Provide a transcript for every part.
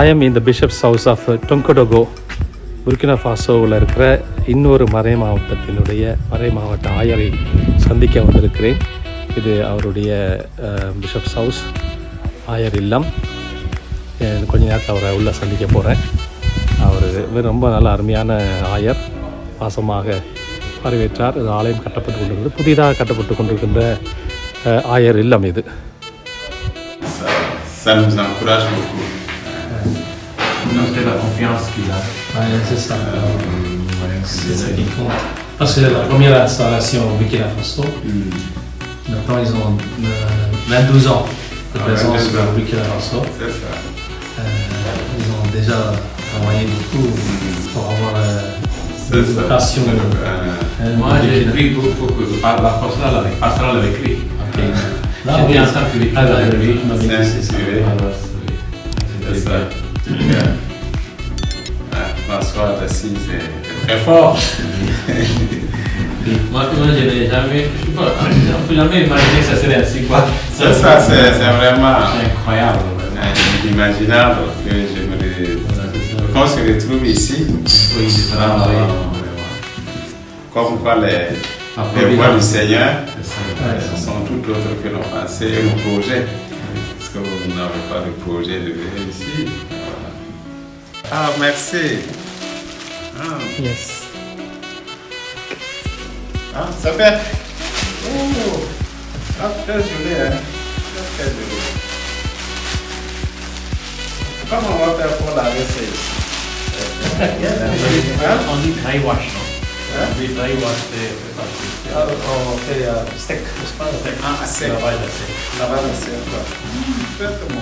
I am இந்த bishops house of Tenkodogo Burkina ஃபாசோவில் இருக்கிற இன்னொரு மறை மாவட்டத்தினுடைய மறை மாவட்ட ஆயரை சந்திக்க வந்திருக்கிறேன். இது அவருடைய பிஷப்ஸ் ஹவுஸ் ஆயர் இல்லம். கொஞ்ச நேரத்தில் அவரை உள்ளே சந்திக்க போகிறேன் அவர் ரொம்ப நல்ல அருமையான ஆயர். பாசமாக வரவேற்றார். இது ஆலயம் கட்டப்பட்டு கொண்டிருந்தது புதிதாக கட்டப்பட்டு கொண்டிருக்கின்ற ஆயர் இல்லம் இது. C'est la confiance qu'il a. c'est ça. Ouais, C'est ça qui compte. Parce que c'est la première installation au Burkina Faso. Maintenant, ils ont euh, 22 ans de Ah, présence 22 ans. au Burkina Faso. C'est ça. Euh, ils ont déjà travaillé beaucoup pour avoir euh, une vocation. Euh, euh, Moi, j'ai pris beaucoup, beaucoup par la pastorale avec, pastorale avec lui. Ok. Là, J'ai oui. bien entendu les Ah, là, avec lui. que c'est ça. C'est Voilà, c'est. Ah, très fort. Moi, moi, je n'ai jamais, je on peut jamais imaginer que ça serait ainsi, quoi. C'est ça, c'est vraiment C'est incroyable, inimaginable que je me ça. qu'on se retrouve ici. Oui, c'est ça, Ah, oui. vraiment. Comme quoi les, Ah, les voies du Seigneur ça. Sont tout autres que nos pensées et nos projets. Parce que vous n'avez pas de projet de venir ici. Ah, merci. Yes. Ah, so bad. Oh, not casually, eh? Not casually. Come on, what the full are this? Yeah, only dry wash now. We dry wash the plastic. Oh, okay, uh, stick. steak? Ah, stick. Lavadas, yeah. steak. yeah.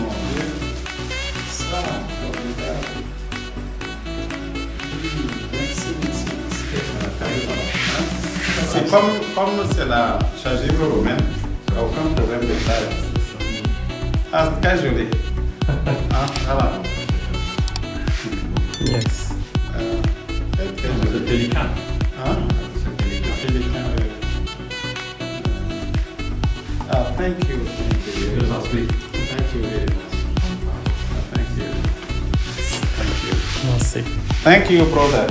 Comme, comme c'est la chargée romaine, aucun problème de taille. Ah, très joli. Ah, voilà. Yes. Euh, très, très C'est joli. délicat. Hein? C'est délicat. Délicat, oui. Ah, thank you. Thank you. En prie. Thank you very much. Ah, Thank you. Thank you. Merci. Thank you, brother.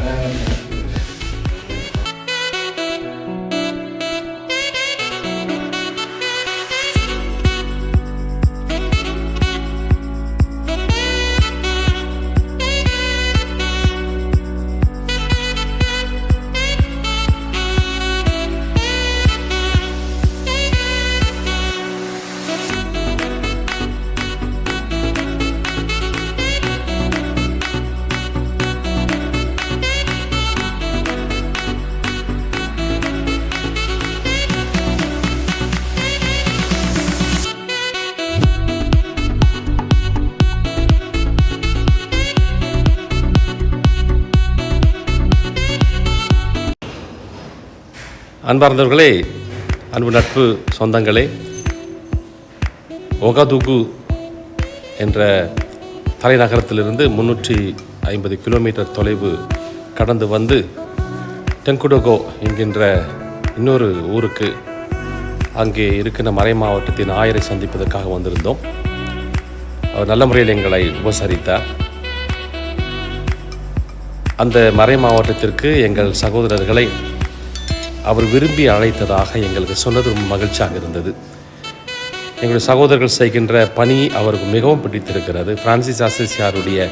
அன்பார்ந்தவர்களே அன்பு நட்பு சொந்தங்களே ஒகதுகு என்ற தலைநகரத்திலிருந்து முன்னூற்றி ஐம்பது kilometre தொலைவு கடந்து வந்து டெங்குடோகோ என்கின்ற இன்னொரு ஊருக்கு அங்கே இருக்கின்ற மறை மாவட்டத்தின் ஆயரை சந்திப்பதற்காக வந்திருந்தோம். அவர் நல்ல முறையில் எங்களை உபசரித்தார். அந்த மறை மாவட்டத்திற்கு எங்கள் சகோதரர்களை அவர் விரும்பி அழைத்ததாக எங்களுக்கு சொன்னது ரொம்ப மகிழ்ச்சியாக இருந்தது. எங்களுடைய சகோதரர்கள் செய்கின்ற பணி அவருக்கு மிகவும் பிடித்திருக்கிறது. பிரான்சிஸ் அசிசியாருடைய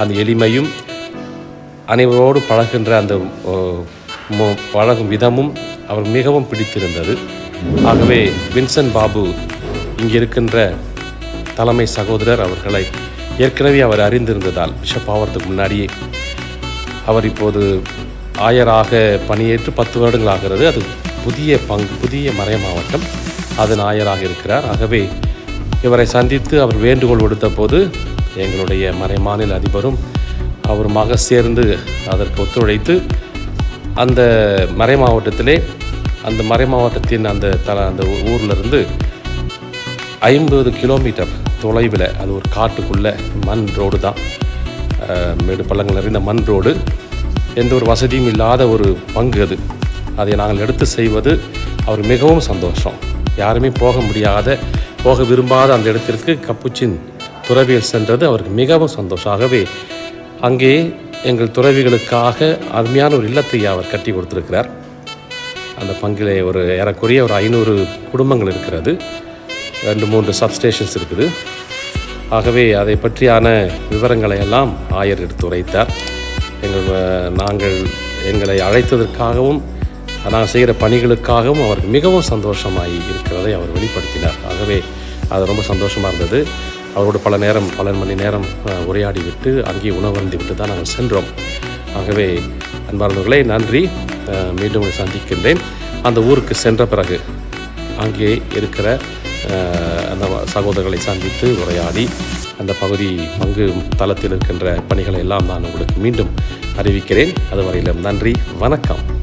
அந்த எளிமையும் அனைவரோடு பழகின்ற அந்த பழகும் விதமும் அவர் மிகவும் பிடித்திருந்தது. ஆகவே வின்சென்ட் பாபு இங்கே இருக்கின்ற தலைமை சகோதரர் அவர்களை ஏற்கனவே அவர் அறிந்திருந்ததால் பிஷப் ஆவறதுக்கு முன்னாடியே அவர் இப்போது ஆயராக பணியேற்று பத்து வருடங்கள் ஆகிறது அது புதிய பங்கு புதிய மறை மாவட்டம். அதன் ஆயராக இருக்கிறார். ஆகவே இவரை சந்தித்து அவர் வேண்டுகோள் விடுத்த போது எங்களுடைய மறை மாநில அதிபரும் அவருமாக சேர்ந்து அதற்கு ஒத்துழைத்து அந்த மறை மாவட்டத்திலே அந்த மறை மாவட்டத்தின் அந்த தல அந்த ஊர்லேருந்து ஐம்பது கிலோமீட்டர் தொலைவில் அது ஒரு காட்டுக்குள்ளே மண் ரோடு தான். மேடு பள்ளங்கள் நிறைந்த மண் ரோடு. எந்த ஒரு வசதியும் இல்லாத ஒரு பங்கு அது. அதை நாங்கள் எடுத்து செய்வது அவர் மிகவும் சந்தோஷம். யாருமே போக முடியாத போக விரும்பாத அந்த இடத்திற்கு கப்புச்சின் துறவியில் சென்றது அவருக்கு மிகவும் சந்தோஷம். ஆகவே அங்கே எங்கள் துறவிகளுக்காக அருமையான ஒரு இல்லத்தை அவர் கட்டி கொடுத்துருக்கிறார். அந்த பங்கிலே ஒரு ஏறக்குறைய ஒரு ஐநூறு குடும்பங்கள் இருக்கிறது. ரெண்டு மூன்று சப்ஸ்டேஷன்ஸ் இருக்குது. ஆகவே அதை பற்றியான விவரங்களை எல்லாம் ஆயர் எடுத்து உரைத்தார். எங்கள் நாங்கள் எங்களை அழைத்ததற்காகவும் நாங்கள் செய்கிற பணிகளுக்காகவும் அவருக்கு மிகவும் சந்தோஷமாகி இருக்கிறதை அவர் வெளிப்படுத்தினார். ஆகவே அது ரொம்ப சந்தோஷமாக இருந்தது. அவரோடு பல நேரம் பல மணி நேரம் உரையாடி விட்டு அங்கே உணவருந்தி விட்டு தான் நாங்கள் சென்றோம். ஆகவே அன்பார்ந்தவர்களே நன்றி. மீண்டும் சந்திக்கின்றேன். அந்த ஊருக்கு சென்ற பிறகு அங்கே இருக்கிற அந்த சகோதரர்களை சந்தித்து உரையாடி அந்த பகுதி பங்கு தளத்தில் இருக்கின்ற பணிகளை எல்லாம் நான் உங்களுக்கு மீண்டும் அறிவிக்கிறேன். அதுவரையிலும் நன்றி வணக்கம்.